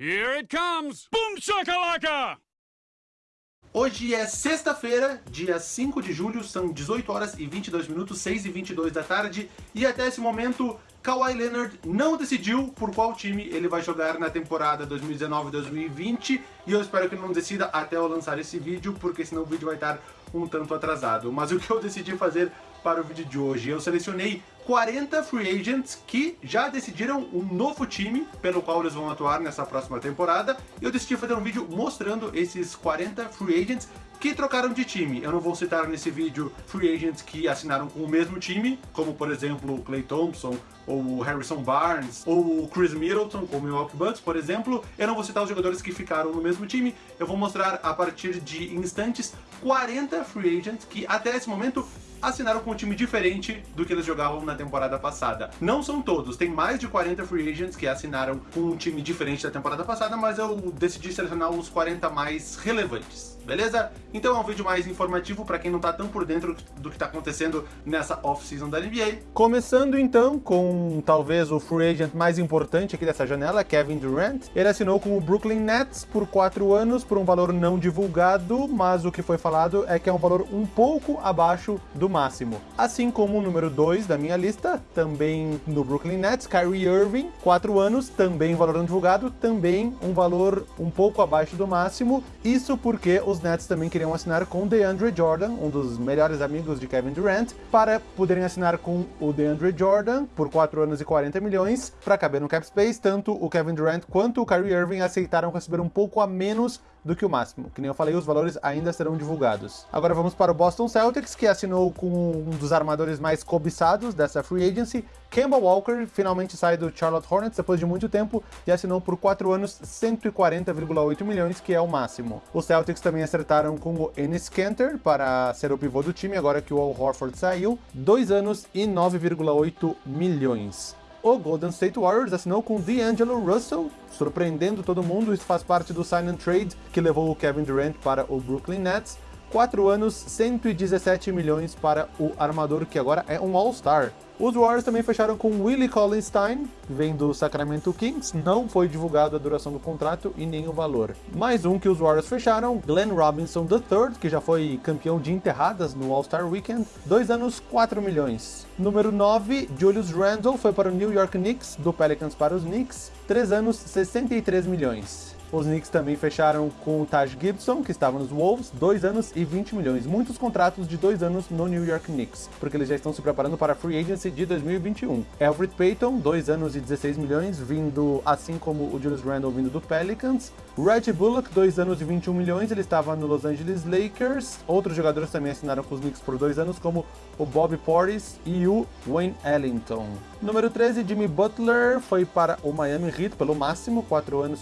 Here it comes! Boom shakalaka! Hoje é sexta-feira, dia 5 de julho, são 18 horas e 22 minutos, 6 e 22 da tarde, e até esse momento Kawhi Leonard não decidiu por qual time ele vai jogar na temporada 2019-2020 e eu espero que ele não decida até eu lançar esse vídeo, porque senão o vídeo vai estar um tanto atrasado. Mas o que eu decidi fazer para o vídeo de hoje? Eu selecionei 40 free agents que já decidiram um novo time pelo qual eles vão atuar nessa próxima temporada. E eu decidi fazer um vídeo mostrando esses 40 free agents que trocaram de time. Eu não vou citar nesse vídeo free agents que assinaram com o mesmo time, como por exemplo o Clay Thompson, ou o Harrison Barnes, ou o Chris Middleton, com o Milwaukee Bucks, por exemplo. Eu não vou citar os jogadores que ficaram no mesmo time, eu vou mostrar a partir de instantes 40 free agents que até esse momento assinaram com um time diferente do que eles jogavam na temporada passada. Não são todos, tem mais de 40 free agents que assinaram com um time diferente da temporada passada, mas eu decidi selecionar os 40 mais relevantes beleza? Então é um vídeo mais informativo para quem não tá tão por dentro do que está acontecendo nessa off-season da NBA. Começando então com talvez o free agent mais importante aqui dessa janela, Kevin Durant. Ele assinou com o Brooklyn Nets por 4 anos por um valor não divulgado, mas o que foi falado é que é um valor um pouco abaixo do máximo. Assim como o número 2 da minha lista, também no Brooklyn Nets, Kyrie Irving, 4 anos, também valor não divulgado, também um valor um pouco abaixo do máximo. Isso porque os Nets também queriam assinar com DeAndre Jordan, um dos melhores amigos de Kevin Durant, para poderem assinar com o DeAndre Jordan por 4 anos e 40 milhões para caber no cap space. Tanto o Kevin Durant quanto o Kyrie Irving aceitaram receber um pouco a menos do que o máximo. Que nem eu falei, os valores ainda serão divulgados. Agora vamos para o Boston Celtics, que assinou com um dos armadores mais cobiçados dessa free agency. Kemba Walker finalmente sai do Charlotte Hornets depois de muito tempo e assinou por 4 anos 140,8 milhões, que é o máximo. Os Celtics também acertaram com o Ennis Kanter para ser o pivô do time, agora que o Al Horford saiu, 2 anos e 9,8 milhões o Golden State Warriors assinou com D'Angelo Russell, surpreendendo todo mundo, isso faz parte do sign and trade que levou o Kevin Durant para o Brooklyn Nets. 4 anos, 117 milhões para o armador que agora é um All-Star. Os Warriors também fecharam com Willie Collinstein, vem do Sacramento Kings, não foi divulgado a duração do contrato e nem o valor. Mais um que os Warriors fecharam, Glenn Robinson III, que já foi campeão de enterradas no All-Star Weekend, 2 anos, 4 milhões. Número 9, Julius Randle foi para o New York Knicks, do Pelicans para os Knicks, 3 anos, 63 milhões. Os Knicks também fecharam com o Taj Gibson, que estava nos Wolves, 2 anos e 20 milhões. Muitos contratos de 2 anos no New York Knicks, porque eles já estão se preparando para a Free Agency de 2021. Alfred Payton, 2 anos e 16 milhões, vindo assim como o Julius Randle vindo do Pelicans. Reggie Bullock, 2 anos e 21 milhões, ele estava no Los Angeles Lakers. Outros jogadores também assinaram com os Knicks por 2 anos, como o Bobby Portis e o Wayne Ellington. Número 13, Jimmy Butler foi para o Miami Heat pelo máximo, 4 anos,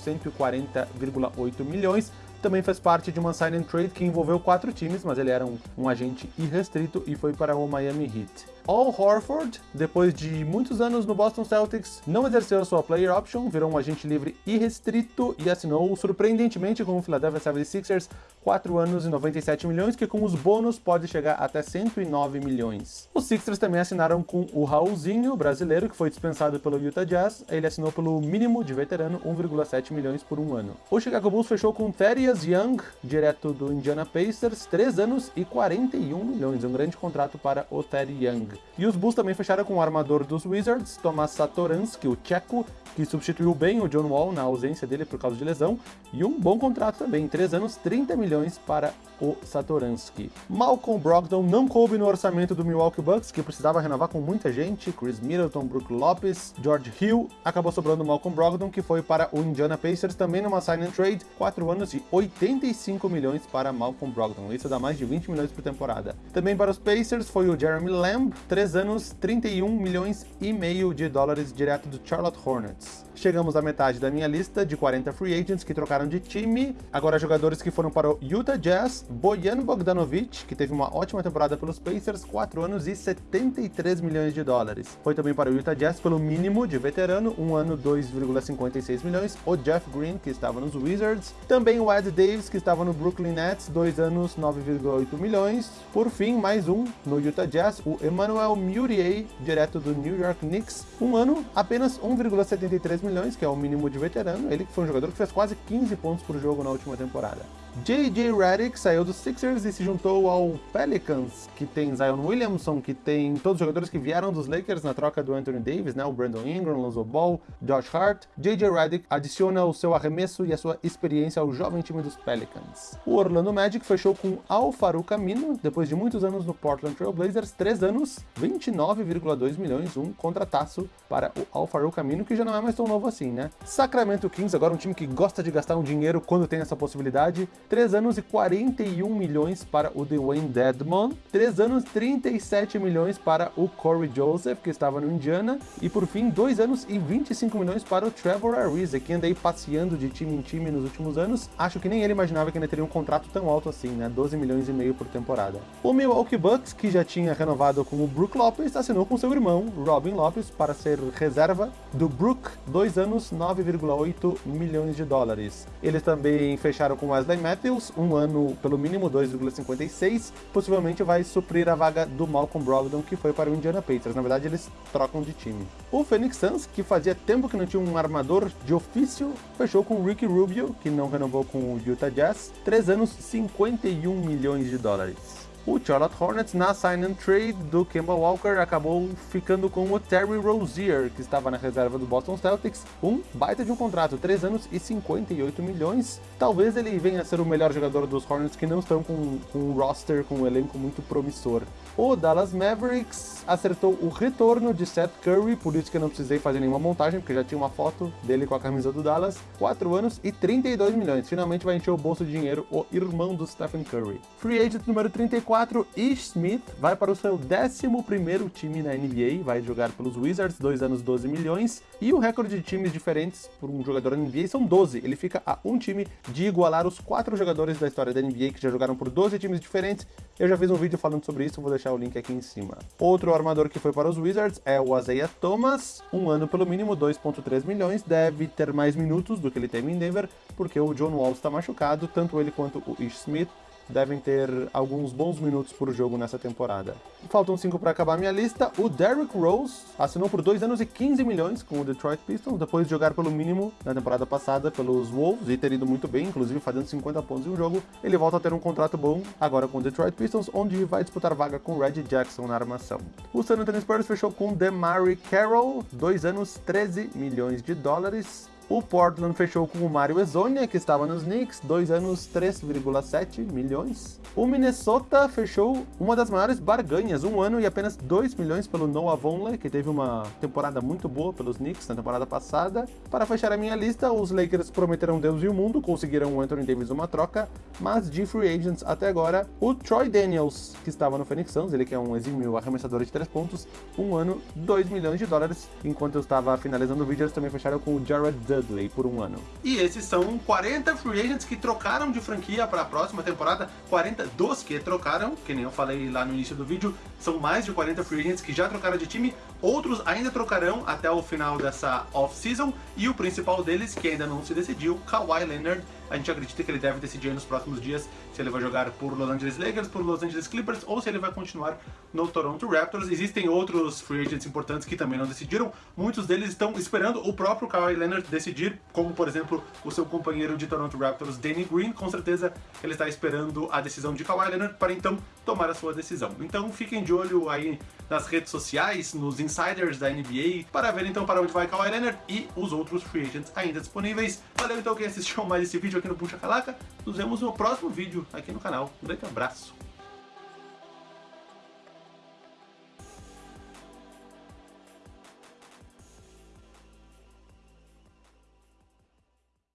140,8 milhões também fez parte de uma sign and trade que envolveu quatro times, mas ele era um, um agente irrestrito e foi para o Miami Heat. Al Horford, depois de muitos anos no Boston Celtics, não exerceu sua player option, virou um agente livre irrestrito e assinou surpreendentemente com o Philadelphia 76ers 4 anos e 97 milhões, que com os bônus pode chegar até 109 milhões. Os Sixers também assinaram com o Raulzinho, brasileiro, que foi dispensado pelo Utah Jazz. Ele assinou pelo mínimo de veterano, 1,7 milhões por um ano. O Chicago Bulls fechou com Thaddeus Young, direto do Indiana Pacers, 3 anos e 41 milhões, um grande contrato para o Teddy Young. E os Bulls também fecharam com o armador dos Wizards, Tomas Satoransky, o tcheco, que substituiu bem o John Wall na ausência dele por causa de lesão, e um bom contrato também, 3 anos, 30 milhões para o Satoransky. Malcolm Brogdon não coube no orçamento do Milwaukee Bucks, que precisava renovar com muita gente, Chris Middleton, Brook Lopes, George Hill, acabou sobrando Malcolm Brogdon, que foi para o Indiana Pacers, também numa sign and trade, 4 anos e 85 milhões para Malcolm Brogdon, isso dá mais de 20 milhões por temporada. Também para os Pacers foi o Jeremy Lamb, 3 anos, 31 milhões e meio de dólares direto do Charlotte Hornets. Chegamos à metade da minha lista de 40 free agents que trocaram de time. Agora jogadores que foram para o Utah Jazz, Bojan Bogdanovic, que teve uma ótima temporada pelos Pacers, 4 anos e 73 milhões de dólares. Foi também para o Utah Jazz pelo mínimo de veterano, 1 ano 2,56 milhões. O Jeff Green, que estava nos Wizards. Também o Ed Davis, que estava no Brooklyn Nets, 2 anos 9,8 milhões. Por fim, mais um no Utah Jazz, o Emmanuel Mudiay, direto do New York Knicks, um ano apenas 1,73 milhões milhões, que é o mínimo de veterano. Ele que foi um jogador que fez quase 15 pontos por jogo na última temporada. J.J. Redick saiu dos Sixers e se juntou ao Pelicans, que tem Zion Williamson, que tem todos os jogadores que vieram dos Lakers na troca do Anthony Davis, né? O Brandon Ingram, Lonzo Ball, Josh Hart. J.J. Redick adiciona o seu arremesso e a sua experiência ao jovem time dos Pelicans. O Orlando Magic fechou com Al Farouk Amino, depois de muitos anos no Portland Trail Blazers, 3 anos, 29,2 milhões, um contrataço para o Al Farouk que já não é mais tão novo assim, né? Sacramento Kings, agora um time que gosta de gastar um dinheiro quando tem essa possibilidade, 3 anos e 41 milhões para o Dwayne Dedmon, 3 anos 37 milhões para o Corey Joseph, que estava no Indiana, e por fim 2 anos e 25 milhões para o Trevor Ariza, que anda aí passeando de time em time nos últimos anos. Acho que nem ele imaginava que ainda teria um contrato tão alto assim, né? 12 milhões e meio por temporada. O Milwaukee Bucks, que já tinha renovado com o Brook Lopez, assinou com seu irmão, Robin Lopez, para ser reserva do Brook, 2 anos, 9,8 milhões de dólares. Eles também fecharam com Wesley Matthews, um ano pelo mínimo 2,56, possivelmente vai suprir a vaga do Malcolm Brogdon, que foi para o Indiana Pacers. Na verdade, eles trocam de time. O Phoenix Suns, que fazia tempo que não tinha um armador de ofício, fechou com Ricky Rubio, que não renovou com o Utah Jazz, 3 anos, 51 milhões de dólares. O Charlotte Hornets, na sign and trade do Kemba Walker, acabou ficando com o Terry Rozier, que estava na reserva do Boston Celtics, um baita de um contrato, 3 anos e 58 milhões. Talvez ele venha a ser o melhor jogador dos Hornets que não estão com, com um roster, com um elenco muito promissor. O Dallas Mavericks acertou o retorno de Seth Curry, por isso que eu não precisei fazer nenhuma montagem, porque já tinha uma foto dele com a camisa do Dallas. 4 anos e 32 milhões. Finalmente vai encher o bolso de dinheiro o irmão do Stephen Curry. Free agent número 34, Ish Smith, vai para o seu 11º time na NBA, vai jogar pelos Wizards, 2 anos 12 milhões. E o recorde de times diferentes por um jogador na NBA são 12. Ele fica a um time de igualar os 4 jogadores da história da NBA que já jogaram por 12 times diferentes. Eu já fiz um vídeo falando sobre isso, vou deixar deixar o link aqui em cima. Outro armador que foi para os Wizards é o Isaiah Thomas, um ano pelo mínimo 2.3 milhões, deve ter mais minutos do que ele teve em Denver, porque o John Wall está machucado, tanto ele quanto o Ish Smith devem ter alguns bons minutos por jogo nessa temporada. Faltam 5 para acabar minha lista. O Derrick Rose assinou por 2 anos e 15 milhões com o Detroit Pistons, depois de jogar pelo mínimo na temporada passada pelos Wolves e ter ido muito bem, inclusive fazendo 50 pontos em um jogo. Ele volta a ter um contrato bom agora com o Detroit Pistons, onde vai disputar vaga com o Reggie Jackson na armação. O San Antonio Spurs fechou com DeMarre Carroll, 2 anos, 13 milhões de dólares. O Portland fechou com o Mario Ezonia, que estava nos Knicks, 2 anos 3,7 milhões. O Minnesota fechou uma das maiores barganhas, um ano e apenas 2 milhões pelo Noah Vonleh, que teve uma temporada muito boa pelos Knicks na temporada passada. Para fechar a minha lista, os Lakers prometeram Deus e o mundo, conseguiram o Anthony Davis uma troca, mas de free agents até agora, o Troy Daniels, que estava no Phoenix Suns, ele que é um exímio arremessador de 3 pontos, um ano, 2 milhões de dólares. Enquanto eu estava finalizando o vídeo, eles também fecharam com o Jared Dudley por um ano. E esses são 40 free agents que trocaram de franquia para a próxima temporada, 40 dos que trocaram, que nem eu falei lá no início do vídeo, são mais de 40 free agents que já trocaram de time, outros ainda trocarão até o final dessa off-season, e o principal deles, que ainda não se decidiu, Kawhi Leonard, a gente acredita que ele deve decidir nos próximos dias se ele vai jogar por Los Angeles Lakers, por Los Angeles Clippers ou se ele vai continuar no Toronto Raptors. Existem outros free agents importantes que também não decidiram. Muitos deles estão esperando o próprio Kawhi Leonard decidir, como por exemplo o seu companheiro de Toronto Raptors, Danny Green. Com certeza ele está esperando a decisão de Kawhi Leonard para então tomar a sua decisão. Então fiquem de olho aí nas redes sociais, nos insiders da NBA, para ver então para onde vai Kawhi Leonard e os outros free agents ainda disponíveis. Valeu então quem assistiu mais esse vídeo aqui no Puxa Calaca. Nos vemos no próximo vídeo aqui no canal. Um grande abraço.